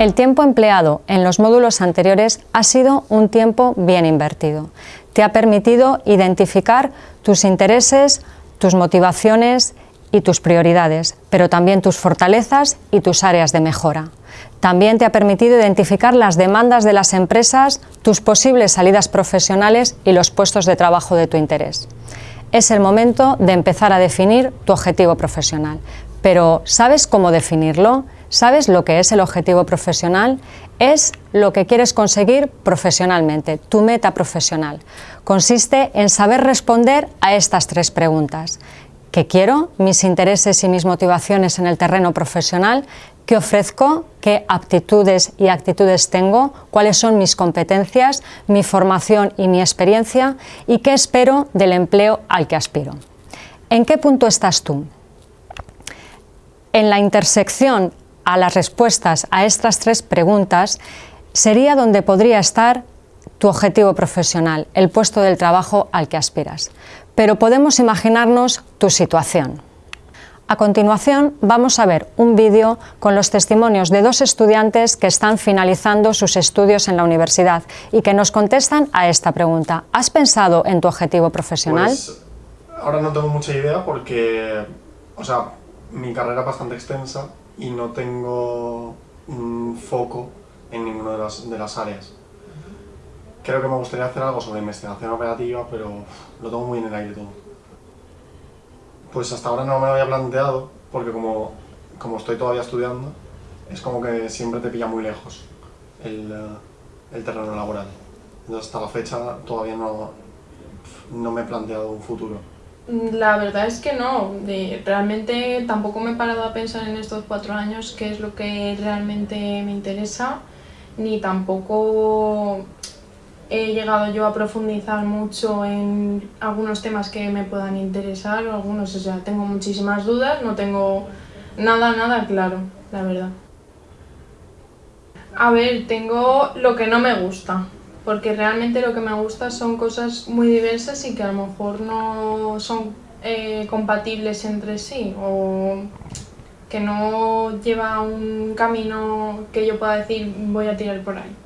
El tiempo empleado en los módulos anteriores ha sido un tiempo bien invertido. Te ha permitido identificar tus intereses, tus motivaciones y tus prioridades, pero también tus fortalezas y tus áreas de mejora. También te ha permitido identificar las demandas de las empresas, tus posibles salidas profesionales y los puestos de trabajo de tu interés. Es el momento de empezar a definir tu objetivo profesional. Pero ¿sabes cómo definirlo? ¿Sabes lo que es el objetivo profesional? Es lo que quieres conseguir profesionalmente, tu meta profesional. Consiste en saber responder a estas tres preguntas. ¿Qué quiero? ¿Mis intereses y mis motivaciones en el terreno profesional? ¿Qué ofrezco? ¿Qué aptitudes y actitudes tengo? ¿Cuáles son mis competencias, mi formación y mi experiencia? ¿Y qué espero del empleo al que aspiro? ¿En qué punto estás tú? En la intersección a las respuestas a estas tres preguntas sería donde podría estar tu objetivo profesional, el puesto del trabajo al que aspiras. Pero podemos imaginarnos tu situación. A continuación vamos a ver un vídeo con los testimonios de dos estudiantes que están finalizando sus estudios en la universidad y que nos contestan a esta pregunta. ¿Has pensado en tu objetivo profesional? Pues ahora no tengo mucha idea porque, o sea, mi carrera es bastante extensa y no tengo un foco en ninguna de las, de las áreas. Creo que me gustaría hacer algo sobre investigación operativa, pero lo tengo muy en el aire todo. Pues hasta ahora no me lo había planteado, porque como, como estoy todavía estudiando, es como que siempre te pilla muy lejos el, eh, el terreno laboral. Entonces hasta la fecha todavía no, no me he planteado un futuro. La verdad es que no, realmente tampoco me he parado a pensar en estos cuatro años qué es lo que realmente me interesa, ni tampoco he llegado yo a profundizar mucho en algunos temas que me puedan interesar, o algunos, o sea, tengo muchísimas dudas, no tengo nada, nada claro, la verdad. A ver, tengo lo que no me gusta, porque realmente lo que me gusta son cosas muy diversas y que a lo mejor no son eh, compatibles entre sí o que no lleva un camino que yo pueda decir voy a tirar por ahí.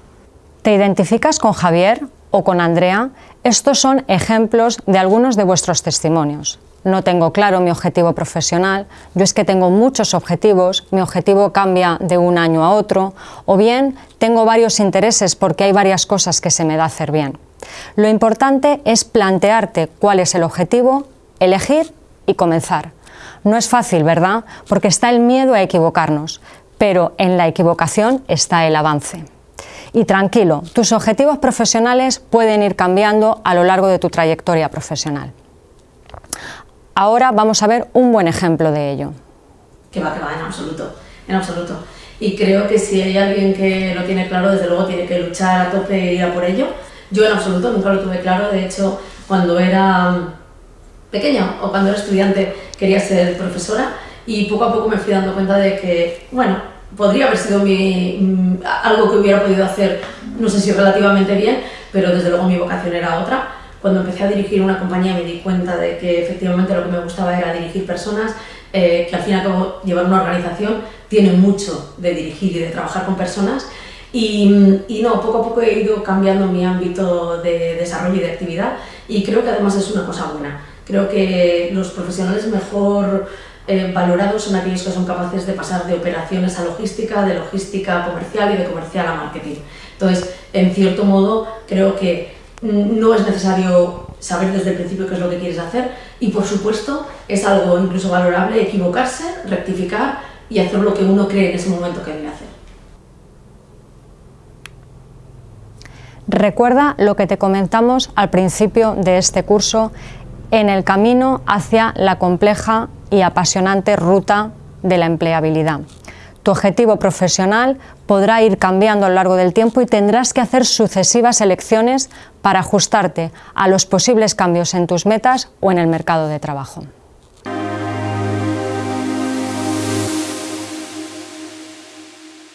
¿Te identificas con Javier o con Andrea? Estos son ejemplos de algunos de vuestros testimonios no tengo claro mi objetivo profesional, yo es que tengo muchos objetivos, mi objetivo cambia de un año a otro, o bien tengo varios intereses porque hay varias cosas que se me da hacer bien. Lo importante es plantearte cuál es el objetivo, elegir y comenzar. No es fácil, ¿verdad? Porque está el miedo a equivocarnos, pero en la equivocación está el avance. Y tranquilo, tus objetivos profesionales pueden ir cambiando a lo largo de tu trayectoria profesional. Ahora vamos a ver un buen ejemplo de ello. Que va, que va, en absoluto, en absoluto. Y creo que si hay alguien que lo tiene claro, desde luego tiene que luchar a tope e ir a por ello. Yo en absoluto nunca lo tuve claro, de hecho, cuando era pequeña o cuando era estudiante quería ser profesora y poco a poco me fui dando cuenta de que, bueno, podría haber sido mi, mm, algo que hubiera podido hacer, no sé si relativamente bien, pero desde luego mi vocación era otra cuando empecé a dirigir una compañía me di cuenta de que efectivamente lo que me gustaba era dirigir personas, eh, que al fin y al cabo llevar una organización tiene mucho de dirigir y de trabajar con personas y, y, no, poco a poco he ido cambiando mi ámbito de desarrollo y de actividad y creo que además es una cosa buena. Creo que los profesionales mejor eh, valorados son aquellos que son capaces de pasar de operaciones a logística, de logística comercial y de comercial a marketing. Entonces, en cierto modo, creo que no es necesario saber desde el principio qué es lo que quieres hacer y por supuesto es algo incluso valorable equivocarse, rectificar y hacer lo que uno cree en ese momento que debe hacer. Recuerda lo que te comentamos al principio de este curso en el camino hacia la compleja y apasionante ruta de la empleabilidad. Tu objetivo profesional podrá ir cambiando a lo largo del tiempo y tendrás que hacer sucesivas elecciones para ajustarte a los posibles cambios en tus metas o en el mercado de trabajo.